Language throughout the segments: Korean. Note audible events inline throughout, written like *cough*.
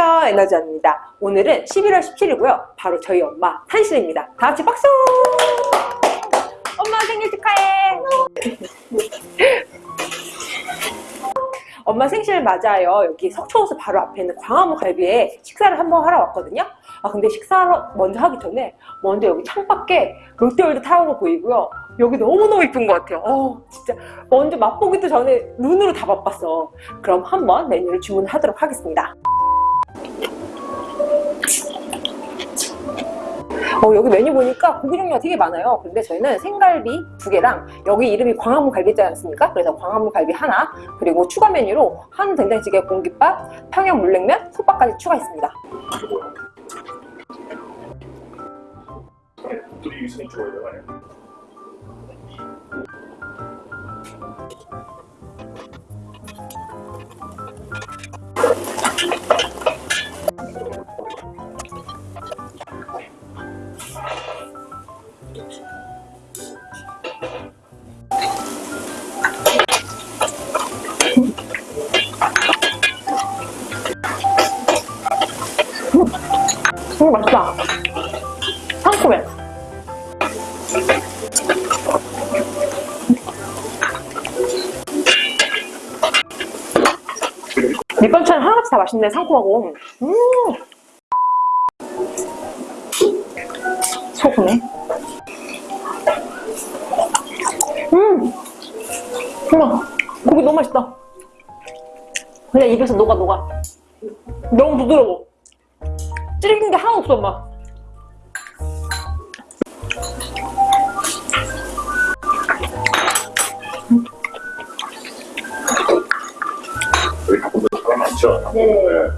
안녕하세요 에너지입니다. 오늘은 11월 17일이고요. 바로 저희 엄마 탄신입니다. 다 같이 박수! 엄마 생일 축하해! *laughs* 엄마 생신을 맞아요. 여기 석초호수 바로 앞에 있는 광화문 갈비에 식사를 한번 하러 왔거든요. 아 근데 식사를 먼저 하기 전에 먼저 여기 창밖에 롯데월드 타워가 보이고요. 여기 너무너무 이쁜 것 같아요. 어 진짜. 먼저 맛보기도 전에 눈으로 다 맛봤어. 그럼 한번 메뉴를 주문하도록 하겠습니다 어, 여기 메뉴 보니까 고기 종류가 되게 많아요. 근데 저희는 생갈비 두 개랑 여기 이름이 광화문 갈비지 않습니까? 그래서 광화문 갈비 하나 그리고 추가 메뉴로 한 된장찌개 공깃밥, 평양 물냉면, 솥밥까지 추가했습니다. 둘이 있으니 좋아요. 음, 맛있다. 상큼해. 밑반찬 하나같이 다 맛있네, 상큼하고. 음. 소금에. 음. 우와, 고기 너무 맛있다. 그냥 입에서 녹아, 녹아. 너무 부드러워. 찌르긴 게 하나도 없어, 엄마. 여기 가보면 사람 많죠? 네. 네.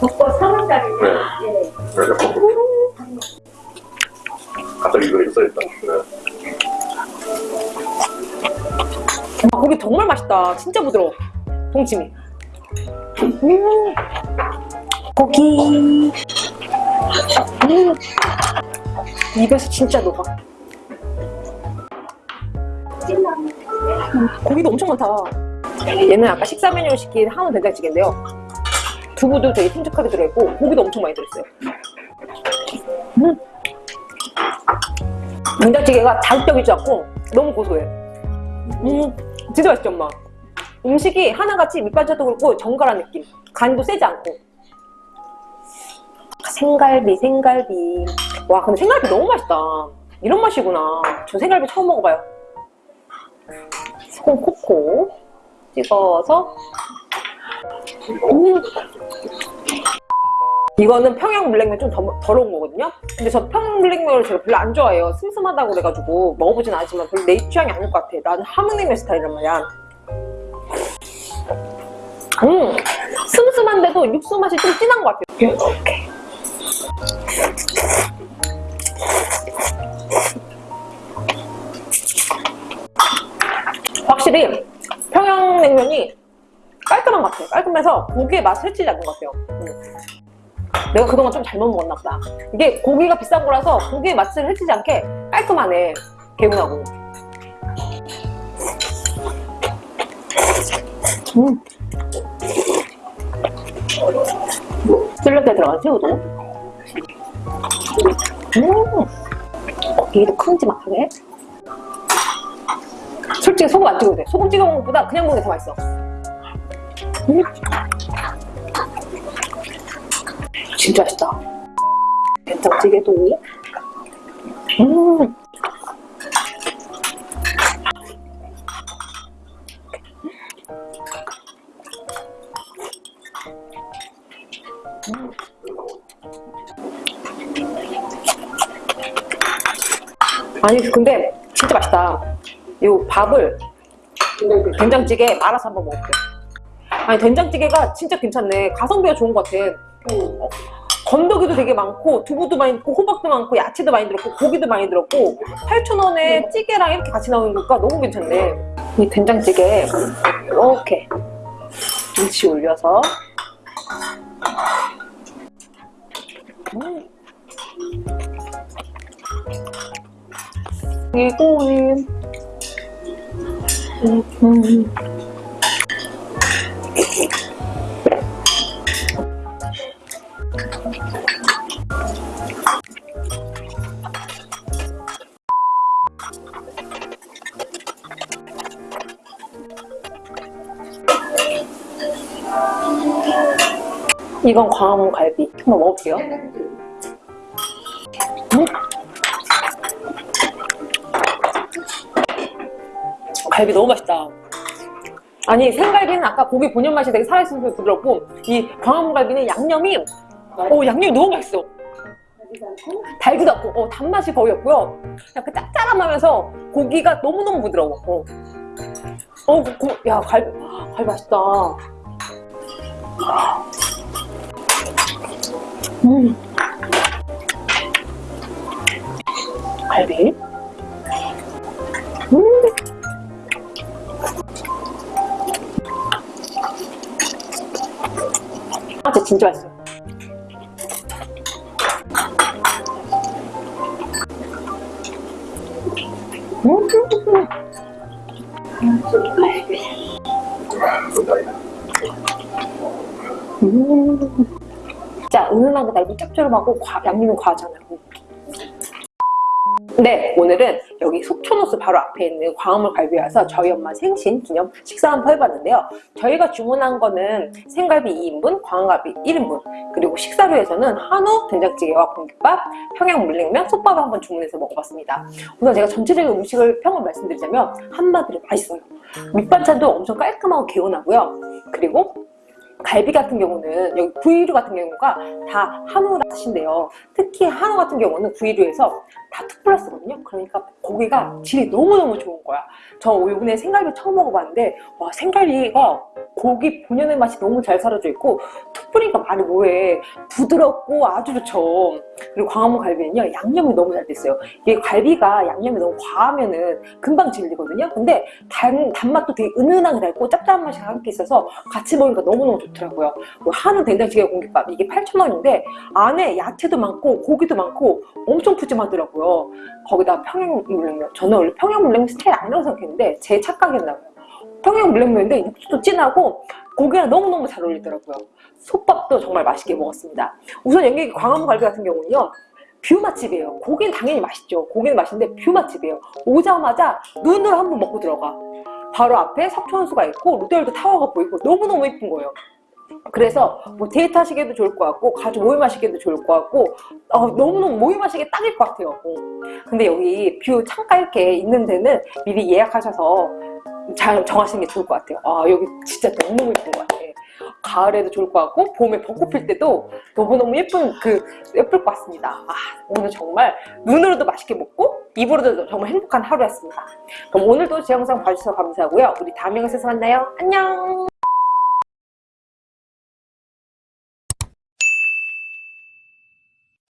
벚꽃 3월달이요. 네. 네. 그래서 갑자기 이거 써있다. 네. 아, 고기 정말 맛있다. 진짜 부드러워. 동치미. 음. 고기. 음. 입에서 진짜 녹아. 음, 고기도 엄청 많다. 얘는 아까 식사 메뉴로 시킨 한우 된장찌개인데요. 두부도 되게 큼직하게 들어있고 고기도 엄청 많이 들어있어요. 음. 된장찌개가 자극적이지 않고 너무 고소해. 음, 진짜 맛있죠, 엄마? 음식이 하나같이 밑반찬도 그렇고 정갈한 느낌. 간도 세지 않고. 생갈비, 생갈비. 와, 근데 생갈비 너무 맛있다. 이런 맛이구나. 저 생갈비 처음 먹어봐요. 소금 코코 찍어서. 음. 이거는 평양 물냉면 좀 더, 더러운 거거든요? 근데 저 평양 물냉면을 제가 별로 안 좋아해요. 슴슴하다고 그래가지고 먹어보진 않지만 별로 내 취향이 아닐 것 같아. 나는 함흥냉면 스타일이란 말이야. 음, 슴슴한데도 육수 맛이 좀 진한 것 같아요. 이렇게. 확실히 평양냉면이 깔끔한 것 같아요. 깔끔해서 고기의 맛을 해치지 않는 것 같아요. 음. 내가 그동안 좀 잘못 먹었나 보다. 이게 고기가 비싼 거라서 고기의 맛을 해치지 않게 깔끔하네. 개운하고. 음. 샐러드에 들어간 새우도. 음. 고기도 큼지막하게. 솔직히 소금 안 찍어도 돼. 소금 찍어 먹는 것보다 그냥 먹는 게 더 맛있어. 음. 진짜 맛있다. 된장찌개도. 음. 아니 근데 진짜 맛있다. 이 밥을 된장찌개 말아서 한번 먹을게. 아니 된장찌개가 진짜 괜찮네. 가성비가 좋은 것 같아. 어, 건더기도 되게 많고 두부도 많이 있고 호박도 많고 야채도 많이 들었고 고기도 많이 들었고 8,000원에 찌개랑 이렇게 같이 나오는 거니까 너무 괜찮네. 이 된장찌개 이렇게 김치 올려서 음. 이거에 음. 이건 광화문 갈비. 한번 먹어볼게요. 갈비 너무 맛있다. 아니 생갈비는 아까 고기 본연 맛이 되게 살아있어서 부드럽고 이 광화문 갈비는 양념이 어 양념이 너무 맛있어. 달지도 않고 어, 단맛이 거의 없고요. 그냥 그 짭짤하면서 고기가 너무너무 부드러워. 어, 어 그, 그, 야 갈비 갈비 맛있다. 음. 갈비. 아, 진짜 맛있어. 음. 진짜 은은하고 달고 짭조름하고 과, 양념이 과하잖아요. 네, 오늘은 여기 속초노스 바로 앞에 있는 광화문 갈비에 와서 저희 엄마 생신 기념 식사 한번 해봤는데요. 저희가 주문한 거는 생갈비 2인분, 광화갈비 1인분, 그리고 식사료에서는 한우, 된장찌개와 공깃밥, 평양 물냉면, 솥밥을 한번 주문해서 먹어봤습니다. 우선 제가 전체적인 음식을 평을 말씀드리자면 한마디로 맛있어요. 밑반찬도 엄청 깔끔하고 개운하고요. 그리고 갈비 같은 경우는 여기 구이류 같은 경우가 다 한우 맛인데요. 특히 한우 같은 경우는 구이류에서 다 투플러스거든요. 그러니까 고기가 질이 너무너무 좋은 거야. 저 이번에 생갈비 처음 먹어봤는데 와 생갈비가 고기 본연의 맛이 너무 잘 사라져 있고 투플이니까 말이 뭐해 부드럽고 아주 좋죠. 그리고 광화문 갈비는요 양념이 너무 잘 됐어요. 이게 갈비가 양념이 너무 과하면은 금방 질리거든요. 근데 단, 단맛도 되게 은은하게 달고 짭짤한 맛이 함께 있어서 같이 먹으니까 너무너무 좋더라고요. 뭐 한우 된장찌개 공깃밥 이게 8,000원인데 안에 야채도 많고 고기도 많고 엄청 푸짐하더라고요. 거기다 평양 물냉면 저는 원래 평양 물냉면 스타일 아니라고 생각했는데 제 착각이었나 봐요. 평양 물냉면인데 육수도 진하고 고기랑 너무너무 잘 어울리더라고요. 솥밥도 정말 맛있게 먹었습니다. 우선 여기 광화문 갈비 같은 경우는요. view 맛집이에요. 고기는 당연히 맛있죠. 고기는 맛있는데 view 맛집이에요. 오자마자 눈으로 한번 먹고 들어가. 바로 앞에 석촌호수가 있고 롯데월드 타워가 보이고 너무너무 예쁜 거예요. 그래서 뭐 데이트 하시기에도 좋을 것 같고 가족 모임 하시기에도 좋을 것 같고 어, 너무너무 모임 하시기에 딱일 것 같아요. 어. 근데 여기 view 창가 이렇게 있는 데는 미리 예약하셔서 잘 정하시는 게 좋을 것 같아요. 아 여기 진짜 너무너무 예쁜 것 같아. 가을에도 좋을 것 같고 봄에 벚꽃 필 때도 너무너무 예쁜 그 예쁠 것 같습니다. 아 오늘 정말 눈으로도 맛있게 먹고 입으로도 정말 행복한 하루였습니다. 그럼 오늘도 제 영상 봐주셔서 감사하고요. 우리 다음 영상에서 만나요. 안녕.